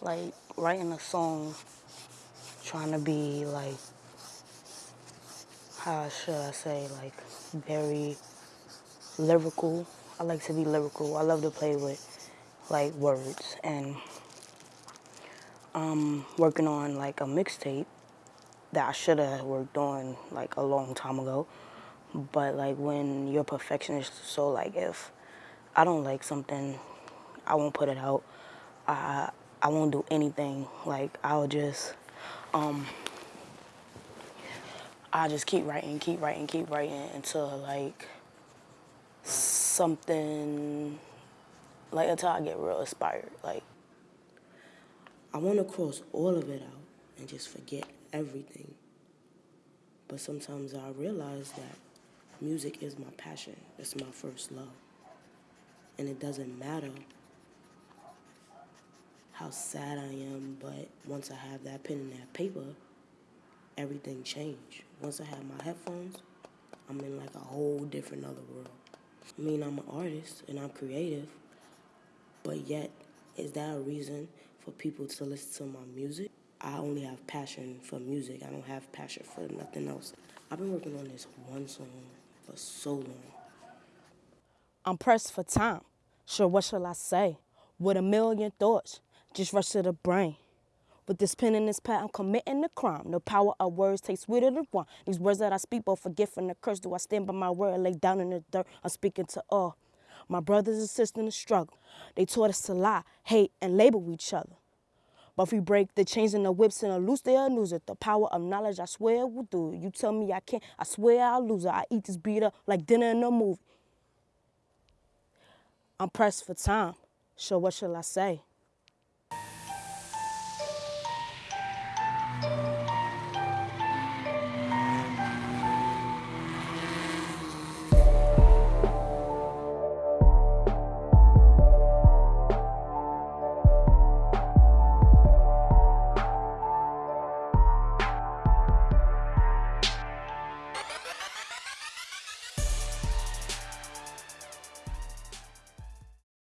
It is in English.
like writing a song, trying to be like, how should I say, like very lyrical. I like to be lyrical. I love to play with like words and um working on like a mixtape that I should have worked on like a long time ago. But like when you're perfectionist, so like if I don't like something, I won't put it out. I I won't do anything. Like I'll just um I just keep writing, keep writing, keep writing until like something like until I get real inspired. Like I want to cross all of it out and just forget everything. But sometimes I realize that music is my passion. It's my first love. And it doesn't matter how sad I am, but once I have that pen and that paper, everything changed. Once I have my headphones, I'm in like a whole different other world. I mean, I'm an artist and I'm creative, but yet, is that a reason for people to listen to my music? I only have passion for music. I don't have passion for nothing else. I've been working on this one song for so long. I'm pressed for time. Sure, what shall I say? With a million thoughts, just rush to the brain. With this pen and this pad, I'm committing a crime. The power of words takes sweeter than wine. These words that I speak, both forgive and the curse. Do I stand by my word, lay down in the dirt? I'm speaking to all my brothers and sisters in the struggle. They taught us to lie, hate, and label each other. But if we break the chains and the whips and the loose, they'll lose it. The power of knowledge, I swear we will do it. You tell me I can't, I swear I'll lose it. I eat this beat up like dinner in a movie. I'm pressed for time. So what shall I say?